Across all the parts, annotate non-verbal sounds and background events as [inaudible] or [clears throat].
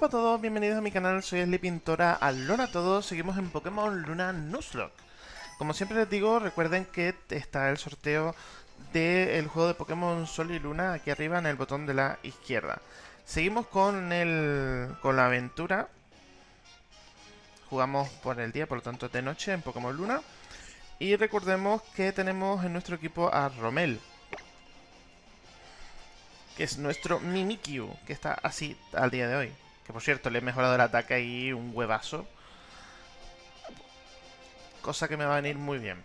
Hola a todos, bienvenidos a mi canal, soy Pintora. Alola a todos, seguimos en Pokémon Luna Nuzlocke. Como siempre les digo, recuerden que está el sorteo del juego de Pokémon Sol y Luna aquí arriba en el botón de la izquierda. Seguimos con, el, con la aventura. Jugamos por el día, por lo tanto de noche en Pokémon Luna. Y recordemos que tenemos en nuestro equipo a Romel, que es nuestro Mimikyu, que está así al día de hoy. Que por cierto, le he mejorado el ataque ahí un huevazo. Cosa que me va a venir muy bien.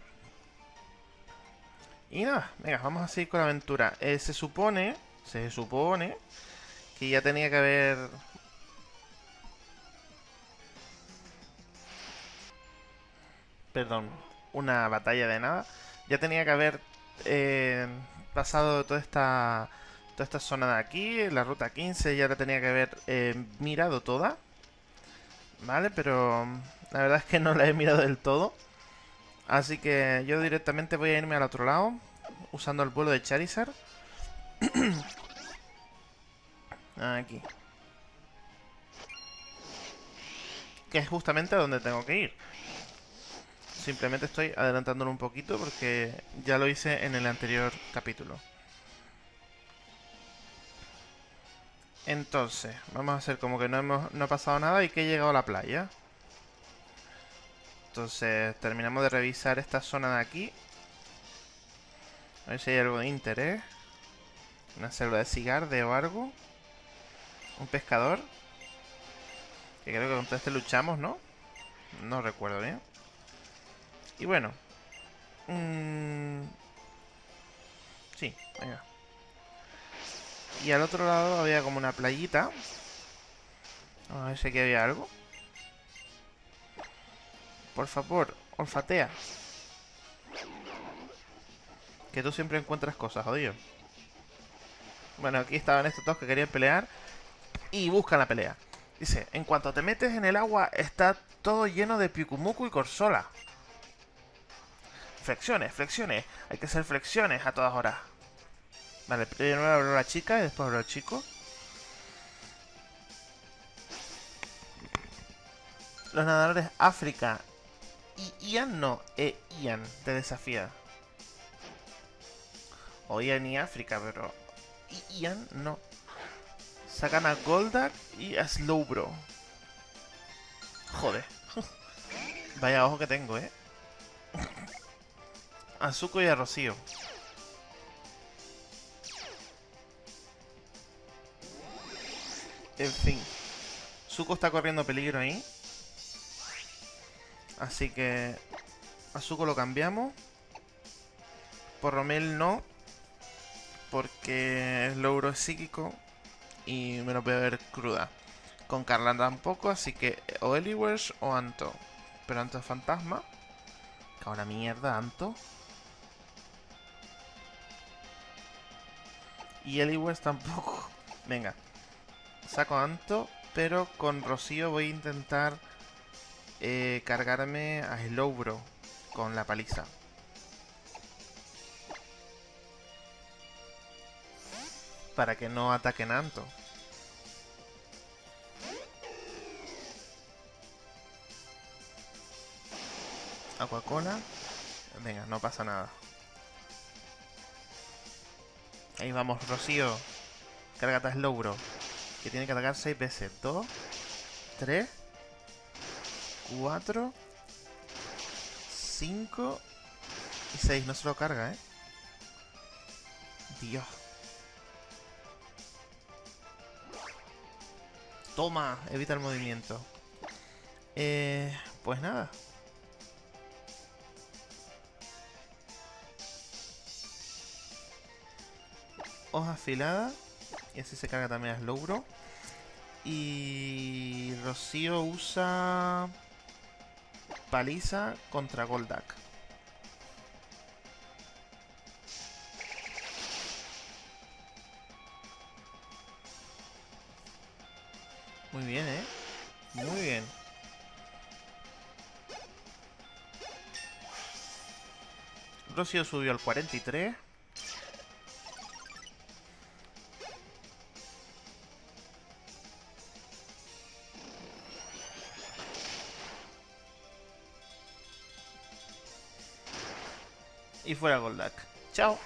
Y nada, venga, vamos a seguir con la aventura. Eh, se supone, se supone que ya tenía que haber... Perdón, una batalla de nada. Ya tenía que haber eh, pasado toda esta toda esta zona de aquí, la ruta 15 ya la tenía que haber eh, mirado toda. Vale, pero la verdad es que no la he mirado del todo. Así que yo directamente voy a irme al otro lado, usando el vuelo de Charizard. [clears throat] aquí. Que es justamente a donde tengo que ir. Simplemente estoy adelantándolo un poquito porque ya lo hice en el anterior capítulo. Entonces, vamos a hacer como que no, hemos, no ha pasado nada y que he llegado a la playa. Entonces, terminamos de revisar esta zona de aquí. A ver si hay algo de interés. Una célula de cigarde o algo. Un pescador. Que creo que contra este luchamos, ¿no? No recuerdo bien. Y bueno. Mmm... Sí, venga. Y al otro lado había como una playita. A ver si aquí había algo. Por favor, olfatea. Que tú siempre encuentras cosas, jodido. Bueno, aquí estaban estos dos que querían pelear. Y buscan la pelea. Dice, en cuanto te metes en el agua, está todo lleno de Pikumuku y Corsola. Flexiones, flexiones. Hay que hacer flexiones a todas horas. Vale, primero abro la chica y después abro el chico. Los nadadores África y Ian no, e Ian te desafía. O Ian y África, pero Ian no. Sacan a Goldak y a Slowbro. Joder. [laughs] Vaya ojo que tengo, eh. A y a Rocío. En fin. Zuko está corriendo peligro ahí. Así que... A Zuko lo cambiamos. Por Romel no. Porque el logro es psíquico. Y me lo voy a ver cruda. Con Carla tampoco, así que o Eliwers o Anto. Pero Anto es fantasma. Que ahora mierda, Anto. Y Eliwers tampoco. [laughs] Venga, saco Anto, pero con Rocío voy a intentar eh, cargarme a Slowbro con la paliza. Para que no ataquen Anto. Aquacola. Venga, no pasa nada. Ahí vamos, Rocío. Cárgate a Slowbro que tiene que atacar 6 veces. 2, 3, 4, 5 y 6. No se lo carga, ¿eh? Dios. Toma, evita el movimiento. Eh, pues nada. Hoja afilada. Y así se carga también a Slowbro. Y Rocío usa paliza contra Goldak. Muy bien, ¿eh? Muy bien. Rocío subió al 43. Fuera Goldak. Chao.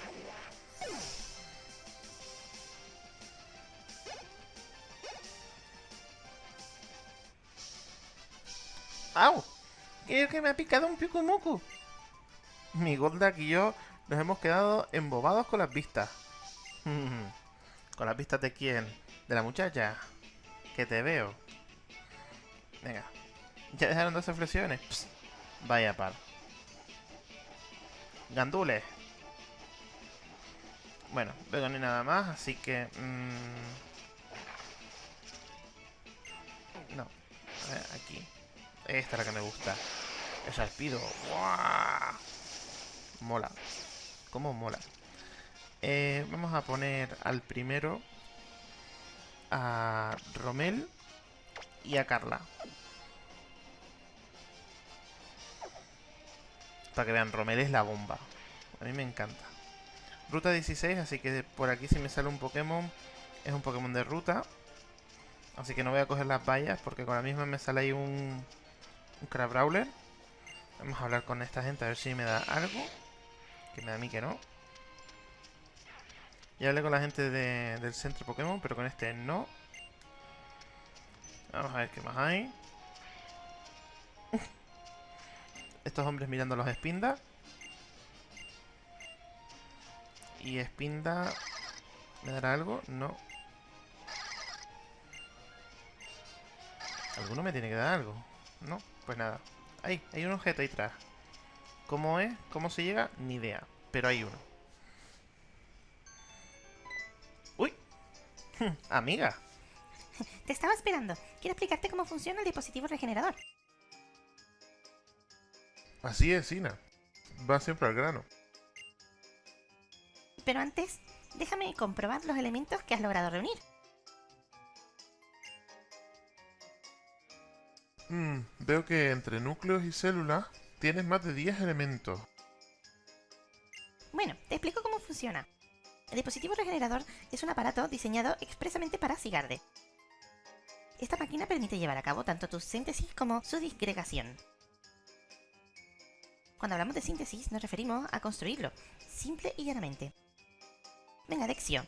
¡Au! Creo que me ha picado un Pikumuku. Mi Goldak y yo nos hemos quedado embobados con las vistas. [laughs] ¿Con las vistas de quién? ¿De la muchacha? Que te veo. Venga. ¿Ya dejaron dos flexiones? Vaya par. Gandules. Bueno, no hay nada más, así que... Mmm... No. A ver, aquí. Esta es la que me gusta. El pido. Mola. ¿Cómo mola? Eh, vamos a poner al primero a Romel y a Carla. Para que vean, Romel es la bomba. A mí me encanta. Ruta 16, así que por aquí si me sale un Pokémon, es un Pokémon de ruta. Así que no voy a coger las vallas porque con la misma me sale ahí un, un Crabrawler. Vamos a hablar con esta gente a ver si me da algo. Que me da a mí que no. Ya hablé con la gente del centro Pokémon, pero con este no. Vamos a ver qué más hay. Estos hombres mirando los Spinda. Y Spinda... ¿Me dará algo? No. ¿Alguno me tiene que dar algo? No, pues nada. Ahí, hay un objeto ahí atrás. ¿Cómo es? ¿Cómo se llega? Ni idea. Pero hay uno. ¡Uy! [laughs] Amiga. Te estaba esperando. Quiero explicarte cómo funciona el dispositivo regenerador. Así es, Sina. Va siempre al grano. Pero antes, déjame comprobar los elementos que has logrado reunir. Hmm, veo que entre núcleos y células tienes más de 10 elementos. Bueno, te explico cómo funciona. El dispositivo regenerador es un aparato diseñado expresamente para Sigarde. Esta máquina permite llevar a cabo tanto tu síntesis como su disgregación. Cuando hablamos de síntesis nos referimos a construirlo, simple y llanamente. Venga, Dexio,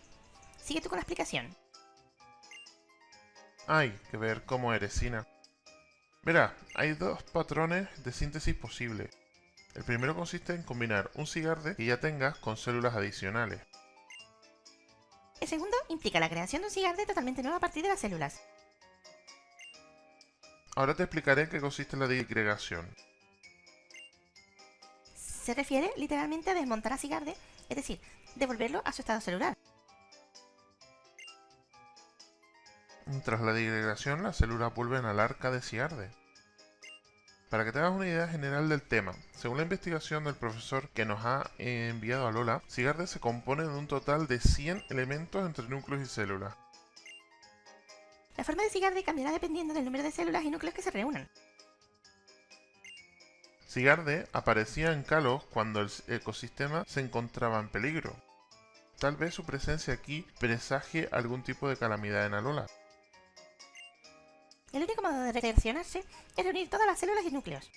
sigue tú con la explicación. Hay que ver cómo eres, Sina. Verá, hay dos patrones de síntesis posibles. El primero consiste en combinar un cigarde que ya tengas con células adicionales. El segundo implica la creación de un cigarde totalmente nuevo a partir de las células. Ahora te explicaré en qué consiste la disgregación. Se refiere literalmente a desmontar a cigarde, es decir, devolverlo a su estado celular. Tras la disgregación, las células vuelven al arca de Cigarde. Para que te hagas una idea general del tema, según la investigación del profesor que nos ha enviado a Lola, Cigarde se compone de un total de 100 elementos entre núcleos y células. La forma de Cigarde cambiará dependiendo del número de células y núcleos que se reúnan. Cigarde aparecía en Kalos cuando el ecosistema se encontraba en peligro. Tal vez su presencia aquí presagie algún tipo de calamidad en Alola. El único modo de reaccionarse es reunir todas las células y núcleos.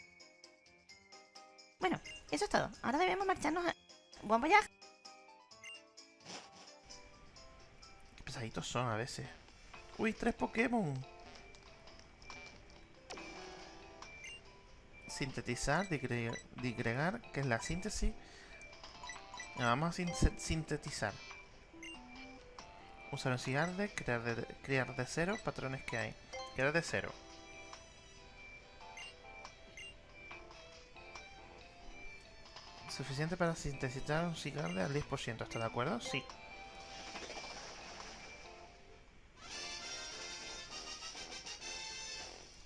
Bueno, eso es todo. Ahora debemos marcharnos a... ¡Buen voyage! Qué pesaditos son a veces. ¡Uy, tres Pokémon! Sintetizar, digregar, que es la síntesis. Vamos a sintetizar. Usar un cigarde, crear de, crear de cero patrones que hay. Queda de cero. Suficiente para sintetizar un cigarro al 10%, ¿está de acuerdo? Sí.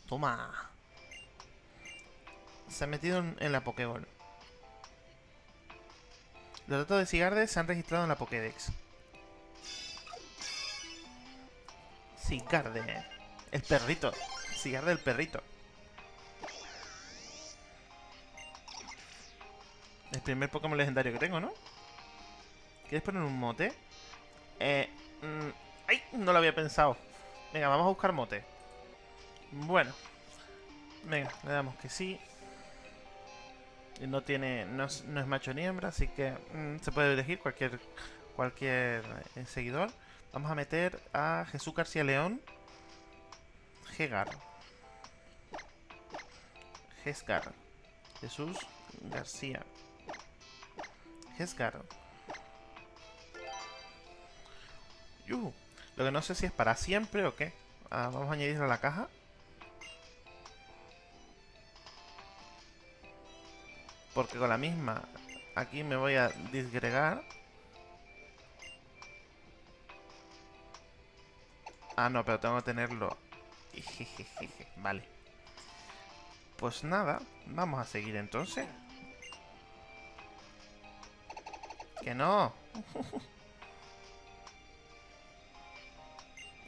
Toma. Se ha metido en, la Pokéball. Los datos de Cigarde se han registrado en la Pokédex. Cigarde. El perrito. Cigarro del perrito. El primer Pokémon legendario que tengo, ¿no? ¿Quieres poner un mote? Eh... Mm, ¡Ay! No lo había pensado. Venga, vamos a buscar mote. Bueno. Venga, le damos que sí. No tiene. No es, no es macho ni hembra, así que mm, se puede elegir cualquier cualquier eh, seguidor. Vamos a meter a Jesús García León. Gegar. Gesgar. Jesús García. Gesgar. Lo que no sé si es para siempre o qué. Ah, vamos a añadirlo a la caja. Porque con la misma aquí me voy a disgregar. Ah, no, pero tengo que tenerlo. [laughs] Vale. Pues nada, vamos a seguir entonces. Que no. [laughs]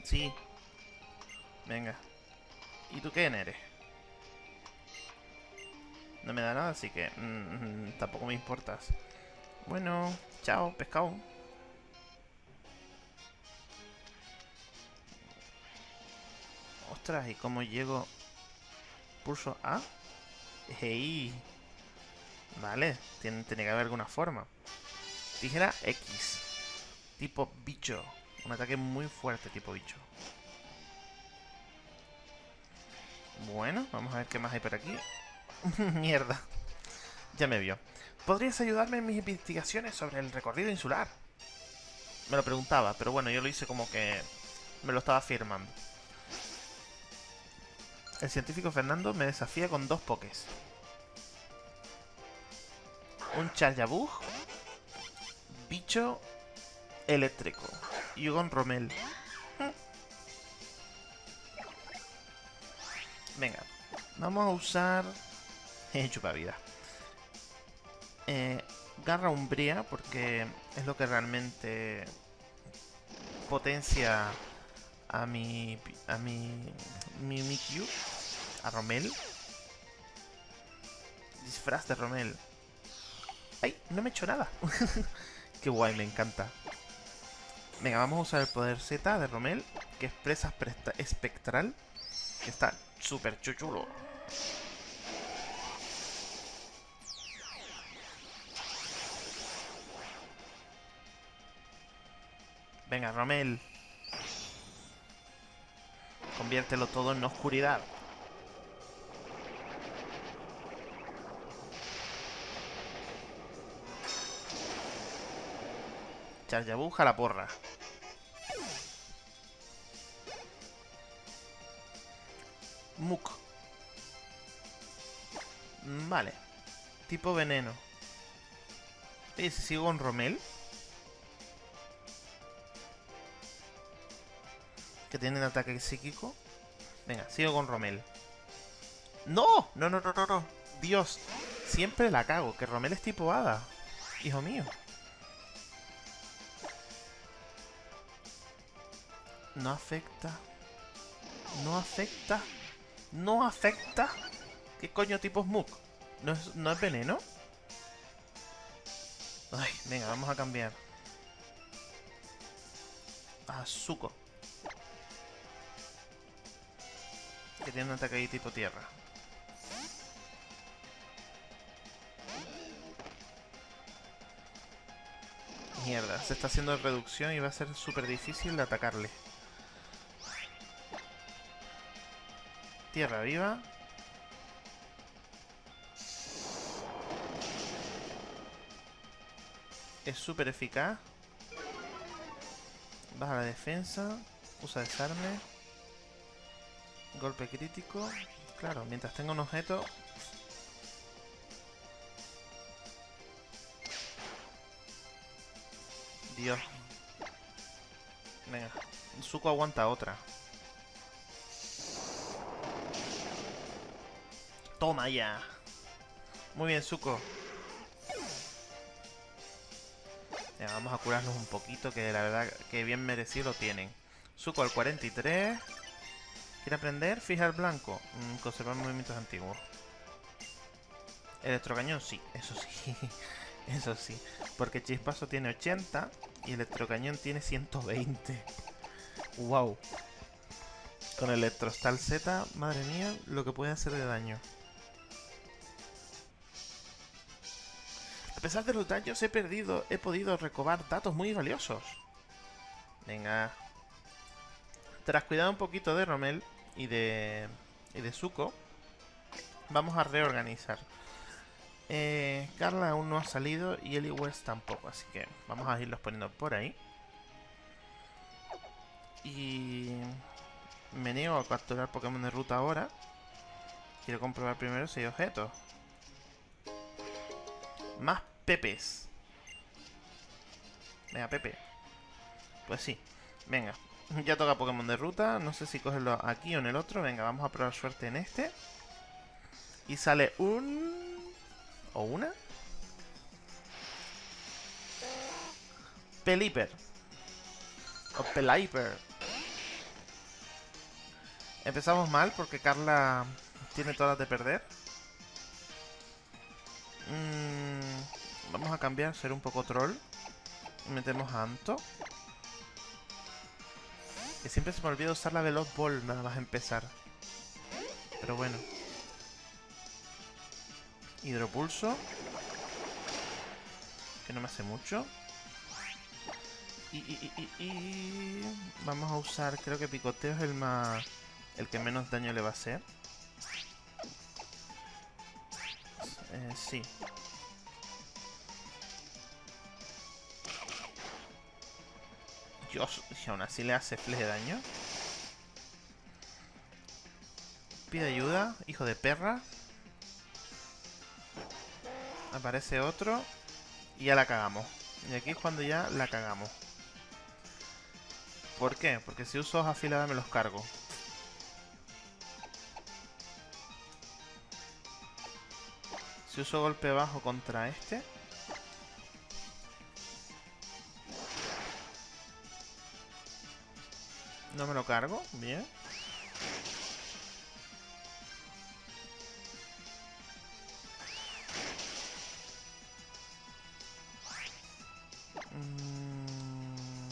sí. Venga. ¿Y tú quién eres? No me da nada, así que mm, mm, tampoco me importas. Bueno, chao, pescado. Ostras, ¿y cómo llego? Pulso A. Hey. Vale, tiene, tiene que haber alguna forma. Tijera X. Tipo bicho. Un ataque muy fuerte tipo bicho. Bueno, vamos a ver qué más hay por aquí. [laughs] Mierda. Ya me vio. ¿Podrías ayudarme en mis investigaciones sobre el recorrido insular? Me lo preguntaba, pero bueno, yo lo hice como que me lo estaba afirmando. El científico Fernando me desafía con dos pokés. Un Charjabug. Bicho eléctrico. Y un Romel. Venga. Vamos a usar... [laughs] Chupa vida. Eh, garra umbría, porque es lo que realmente potencia a mi... a mi... mi Mikyu. A Romel. Disfraz de Romel. ¡Ay! No me he hecho nada. [laughs] Qué guay, me encanta. Venga, vamos a usar el poder Z de Romel, que es presa espectral. Que está súper chuchulo. Venga, Romel. Conviértelo todo en oscuridad. Charjabuja la porra. Muk. Vale. Tipo veneno. ¿Y si sigo con Romel? Que tienen ataque psíquico. Venga, sigo con Romel. ¡No! No, no, no, no, no. Dios. Siempre la cago. Que Romel es tipo hada. Hijo mío. No afecta. No afecta. No afecta. ¿Qué coño tipo Smook? ¿No es, ¿No es veneno? Ay, venga, vamos a cambiar. A Zuko. Que tiene un ataque ahí tipo tierra. Mierda, se está haciendo reducción y va a ser súper difícil de atacarle. Tierra viva. Es súper eficaz. Baja la defensa. Usa desarme. Golpe crítico. Claro, mientras tenga un objeto... Dios. Venga. Zuko aguanta otra. Toma ya. Muy bien. Ya, vamos a curarnos un poquito, que la verdad que bien merecido tienen. Zuko al 43. ¿Quiere aprender? Fijar blanco. Mm, conservar movimientos antiguos. Electrocañón, sí, eso sí. [laughs] eso sí. Porque Chispazo tiene 80 y Electrocañón tiene 120. ¡Wow! Con Electrostal Z, madre mía, lo que puede hacer de daño. A pesar de los daños he perdido, he podido recobar datos muy valiosos. Venga. Tras cuidar un poquito de Romel y de, y de Zuko, vamos a reorganizar. Eh, Carla aún no ha salido y Eli West tampoco, así que vamos a irlos poniendo por ahí. Y me niego a capturar Pokémon de ruta ahora. Quiero comprobar primero si hay objetos. Más pepes. Venga, Pepe. Pues sí. Venga. [laughs] Ya toca Pokémon de ruta. No sé si cogerlo aquí o en el otro. Venga, vamos a probar suerte en este. Y sale un... ¿O una? Peliper. O Peliper. Empezamos mal porque Carla tiene todas de perder. Mm, vamos a cambiar, ser un poco troll. Metemos a Anto. Que siempre se me olvida usar la Veloz Ball nada más empezar. Pero bueno. Hidropulso. Que no me hace mucho. Y, y, y, y, Vamos a usar, creo que picoteo es el más... El que menos daño le va a hacer. Eh, sí. Dios, y aún así le hace flex de daño. Pide ayuda, hijo de perra. Aparece otro. Y ya la cagamos. Y aquí es cuando ya la cagamos. ¿Por qué? Porque si uso hoja afilada me los cargo. Si uso golpe bajo contra este. No me lo cargo, bien. Mm.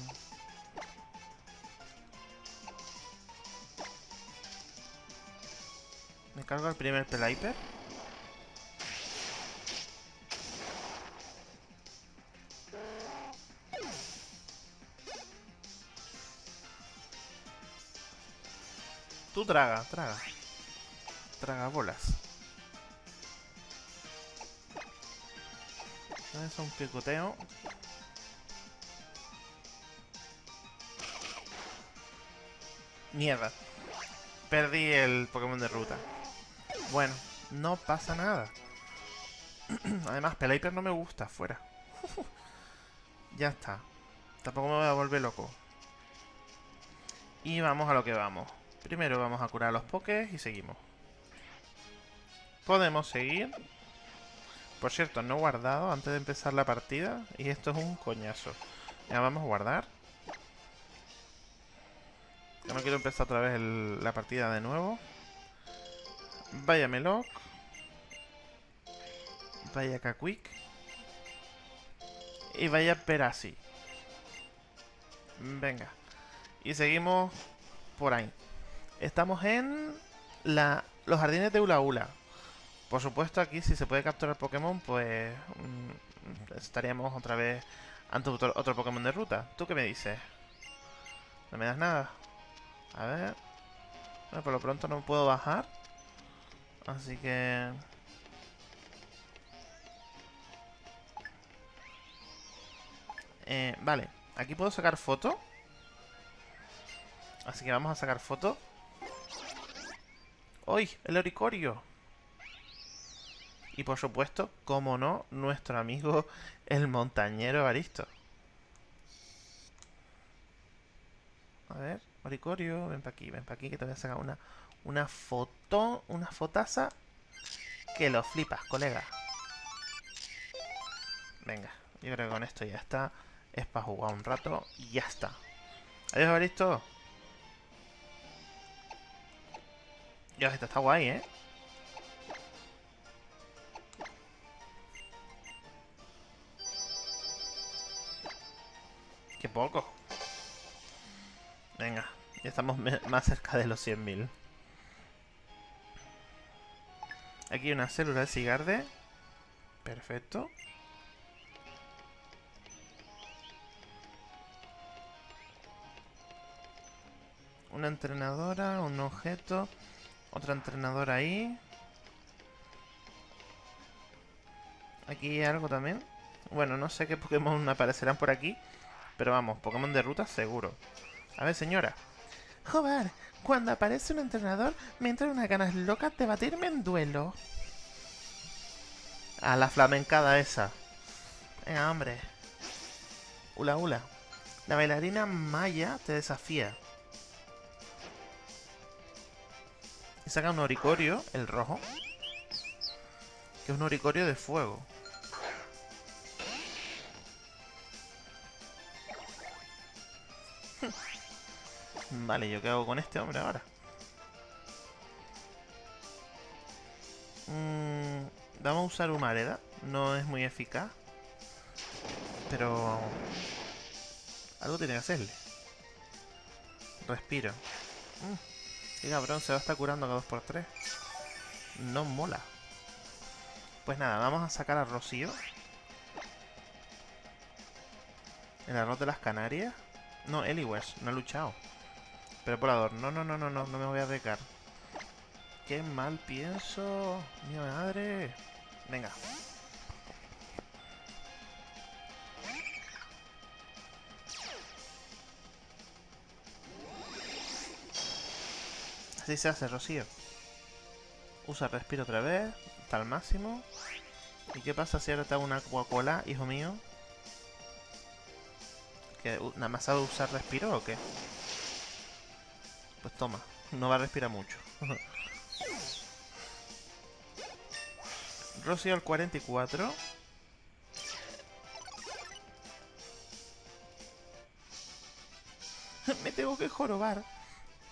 Me cargo el primer Peliper. Tú traga, traga. Traga bolas. Es un picoteo. Mierda. Perdí el Pokémon de ruta. Bueno, no pasa nada. [clears throat] Además, Peliper no me gusta, fuera. [laughs] ya está. Tampoco me voy a volver loco. Y vamos a lo que vamos. Primero vamos a curar los pokés y seguimos. Podemos seguir. Por cierto, no guardado antes de empezar la partida. Y esto es un coñazo. Ya vamos a guardar. Ya no quiero empezar otra vez la partida de nuevo. Vaya Meloc. Vaya Kakwik. Y vaya Perasi. Venga. Y seguimos por ahí. Estamos en la, los jardines de Ula Ula. Por supuesto, aquí si se puede capturar Pokémon, pues mm, estaríamos otra vez ante otro, Pokémon de ruta. ¿Tú qué me dices? ¿No me das nada? A ver... Por lo pronto no puedo bajar. Así que... Eh, vale, aquí puedo sacar foto. Así que vamos a sacar foto. ¡Uy! El oricorio. Y por supuesto, como no, nuestro amigo el montañero Aristo. A ver, Oricorio, ven para aquí, ven para aquí que te voy a sacar una, una foto, una fotaza que lo flipas, colega. Venga, yo creo que con esto ya está. Es para jugar un rato y ya está. Adiós, Aristo. Dios, esto está guay, ¿eh? Qué poco. Venga, ya estamos más cerca de los 100.000. Aquí hay una célula de cigarde. Perfecto. Una entrenadora, un objeto otra entrenadora ahí. Aquí hay algo también. Bueno, no sé qué Pokémon aparecerán por aquí. Pero vamos, Pokémon de ruta seguro. A ver, señora. Joder, cuando aparece un entrenador, me entran unas ganas locas de batirme en duelo. A la flamencada esa. Venga, hombre. Ula, ula. La bailarina Maya te desafía. Saca un oricorio, el rojo. Que es un oricorio de fuego. [laughs] Vale, ¿yo qué hago con este hombre ahora? Mm, vamos a usar Humareda. No es muy eficaz. Pero... Algo tiene que hacerle. Respiro. Mm, qué cabrón, se va a estar curando cada 2x3. No mola. Pues nada, vamos a sacar a Rocío. El arroz de las Canarias. No, Eliwes, no ha luchado. Pero volador, no, no, no, no, no, no me voy a decar. Qué mal pienso. Mi madre. Venga. Así se hace, Rocío. Usa respiro otra vez. Al máximo. ¿Y qué pasa si ahora te una Coca-Cola, hijo mío? ¿Que nada más sabe usar respiro o qué? Pues toma, no va a respirar mucho. [laughs] Rocío al 44. [laughs] Me tengo que jorobar.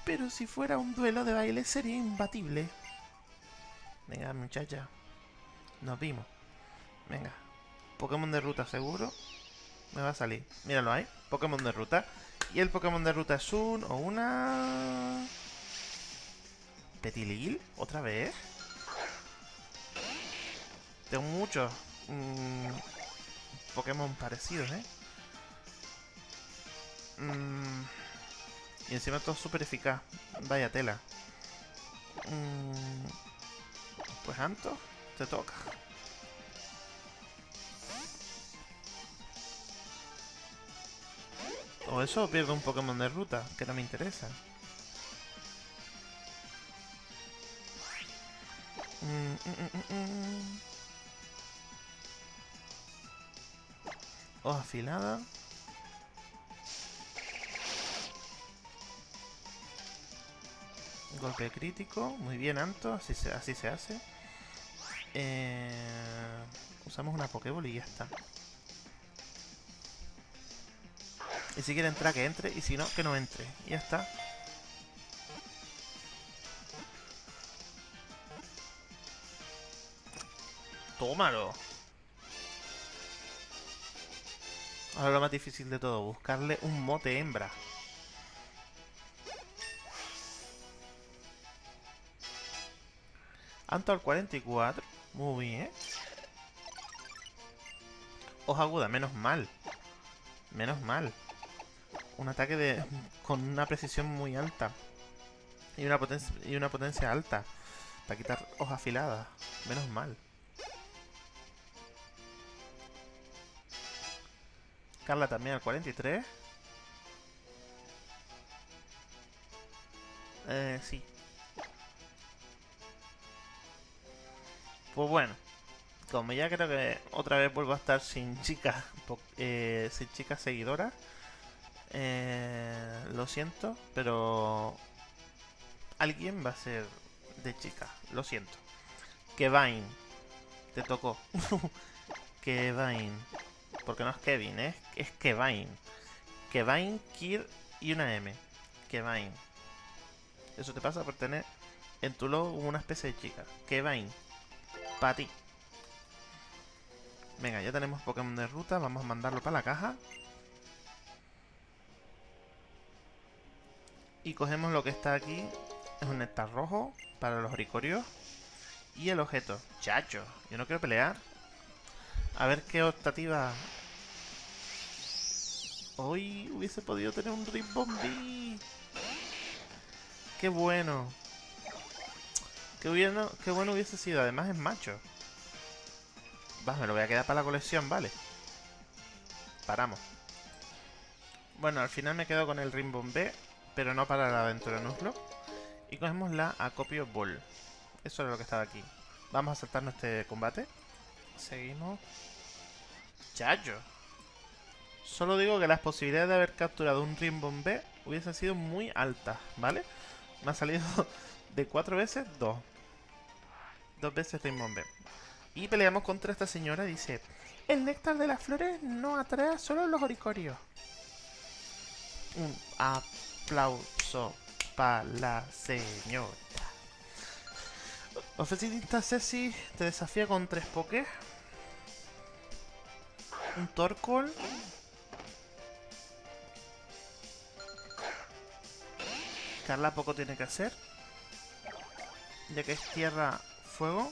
Pero si fuera un duelo de baile sería imbatible. Venga, muchacha. Nos vimos. Venga. Pokémon de ruta seguro. Me va a salir. Míralo ahí. Pokémon de ruta. Y el Pokémon de ruta es un o una... Petilil, otra vez. Tengo muchos mmm, Pokémon parecidos, ¿eh? Mmm, y encima todo súper eficaz. Vaya tela. Mmm, pues Anto, te toca. O eso pierdo un Pokémon de ruta, que no me interesa. Mm, mm, mm, Hoja afilada. Golpe crítico. Muy bien, Anto. Así se, hace. Eh, usamos una Pokéball y ya está. Y si quiere entrar, que entre. Y si no, que no entre. Y ya está. ¡Tómalo! Ahora lo más difícil de todo, buscarle un mote hembra. Anto al 44. Muy bien. Hoja aguda, menos mal. Menos mal un ataque de con una precisión muy alta y una potencia y una potencia alta para quitar hojas afiladas. Menos mal. Carla también al 43. Eh, sí. Pues bueno. Como ya creo que otra vez vuelvo a estar sin [laughs] chicas, eh, sin chicas seguidoras. Eh, lo siento, pero alguien va a ser de chica. Lo siento. Kevin, te tocó. [laughs] Kevin, porque no es Kevin, es Kevin. Kevin, Kir y una M. Kevin. Eso te pasa por tener en tu logo una especie de chica. Kevin. Para ti. Venga, ya tenemos Pokémon de ruta. Vamos a mandarlo para la caja. Y cogemos lo que está aquí. Es un néctar rojo para los oricorios. Y el objeto. Chacho, yo no quiero pelear. A ver qué optativa... Hoy hubiese podido tener un Ribbombi. ¡Qué bueno! ¡Qué bueno, qué bueno hubiese sido! Además es macho. Va, me lo voy a quedar para la colección, vale. Paramos. Bueno, al final me quedo con el B, pero no para la aventura Nuzlo. Y cogemos la Acopio Ball. Eso era lo que estaba aquí. Vamos a saltarnos este combate. Seguimos. Chacho. Solo digo que las posibilidades de haber capturado un B hubiesen sido muy altas, ¿vale? Me ha salido de cuatro veces, dos. Dos veces B. Y peleamos contra esta señora, dice... El néctar de las flores no atrae a solo los oricorios. Un aplauso para la señora. Oficinista Ceci te desafía con tres pokés. Un Torkoal. Carla poco tiene que hacer. Ya que es tierra fuego.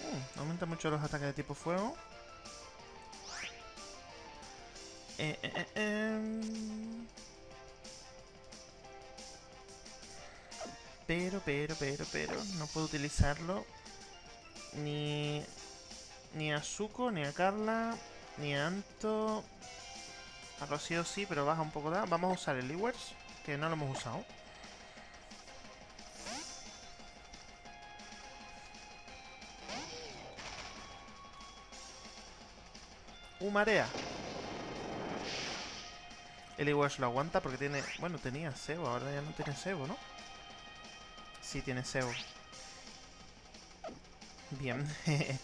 Uh, aumenta mucho los ataques de tipo fuego. Eh, eh, eh, em. Pero, pero, pero, pero, no puedo utilizarlo ni, ni a Zuko, ni a Carla, ni a Anto. A Rocío sí, pero baja un poco de... Vamos a usar el Ewers, que no lo hemos usado. Marea. El Ewers lo aguanta porque tiene... Bueno, tenía cebo, ahora ya no tiene cebo, ¿no? Sí, tiene cebo. Bien. [laughs]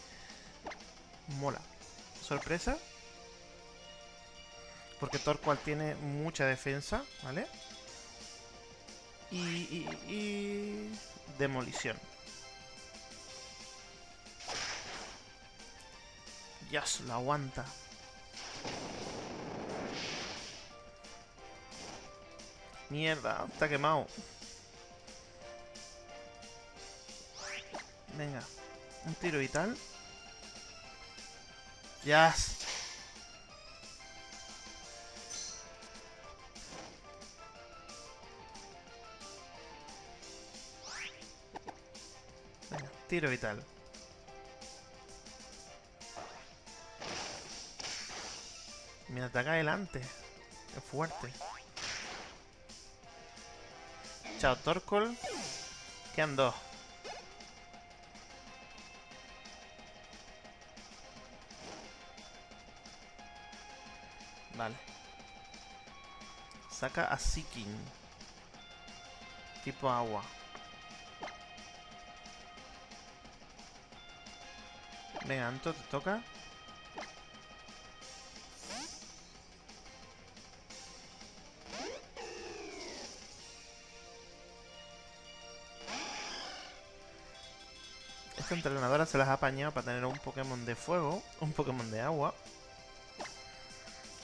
Mola. Sorpresa. Porque Torqual tiene mucha defensa, ¿vale? Y, y, y... Demolición. Dios, lo aguanta. Mierda, está quemado. Venga, un tiro vital. Yes. Venga, tiro vital. Me ataca adelante. Es fuerte. Chao, Torkol. Quedan dos. Vale. Saca a Seeking. Tipo agua. Venga, Anto, te toca. Entrenadora se las ha apañado para tener un Pokémon de fuego, un Pokémon de agua.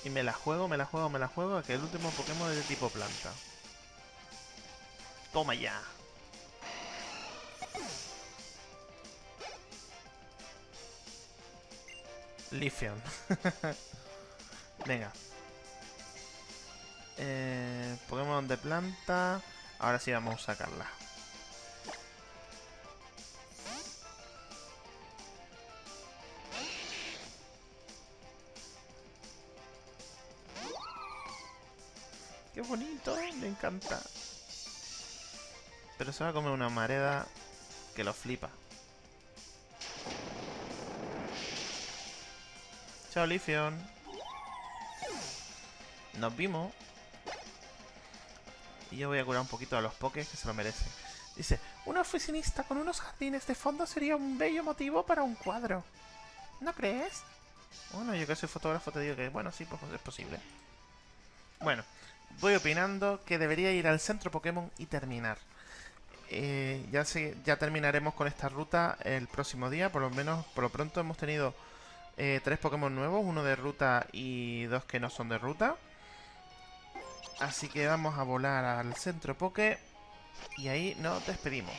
Y me la juego, me la juego, me la juego, que el último Pokémon es de tipo planta. Toma ya. Lithium. [laughs] Venga. Eh, Pokémon de planta. Ahora sí vamos a sacarla. Me encanta. Pero se va a comer una mareda que lo flipa. Chao, Lifion. Nos vimos. Y yo voy a curar un poquito a los pokés que se lo merecen. Dice, una oficinista con unos jardines de fondo sería un bello motivo para un cuadro. ¿No crees? Bueno, yo que soy fotógrafo te digo que, bueno, sí, pues es posible. Bueno, voy opinando que debería ir al centro Pokémon y terminar. Eh, ya, ya terminaremos con esta ruta el próximo día, por lo menos por lo pronto hemos tenido eh, tres Pokémon nuevos, uno de ruta y dos que no son de ruta. Así que vamos a volar al centro Poké y ahí nos despedimos.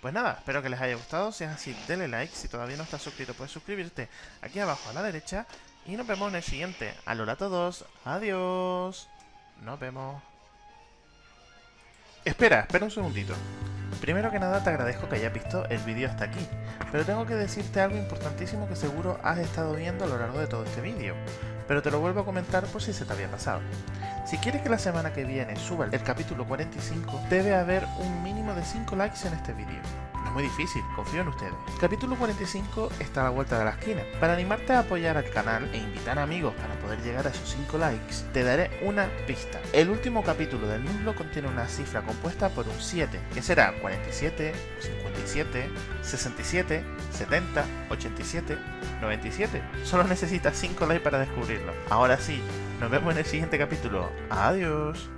Pues nada, espero que les haya gustado, si es así denle like, si todavía no estás suscrito puedes suscribirte aquí abajo a la derecha y nos vemos en el siguiente. Alola a todos, adiós. Nos vemos. Espera, espera un segundito. Primero que nada te agradezco que hayas visto el vídeo hasta aquí, pero tengo que decirte algo importantísimo que seguro has estado viendo a lo largo de todo este vídeo, pero te lo vuelvo a comentar por si se te había pasado. Si quieres que la semana que viene suba el capítulo 45, debe haber un mínimo de 5 likes en este vídeo. Muy difícil, confío en ustedes. Capítulo 45 está a la vuelta de la esquina. Para animarte a apoyar al canal e invitar a amigos para poder llegar a esos 5 likes, te daré una pista. El último capítulo del muslo contiene una cifra compuesta por un 7, que será 47, 57, 67, 70, 87, 97. Solo necesitas 5 likes para descubrirlo. Ahora sí, nos vemos en el siguiente capítulo. Adiós.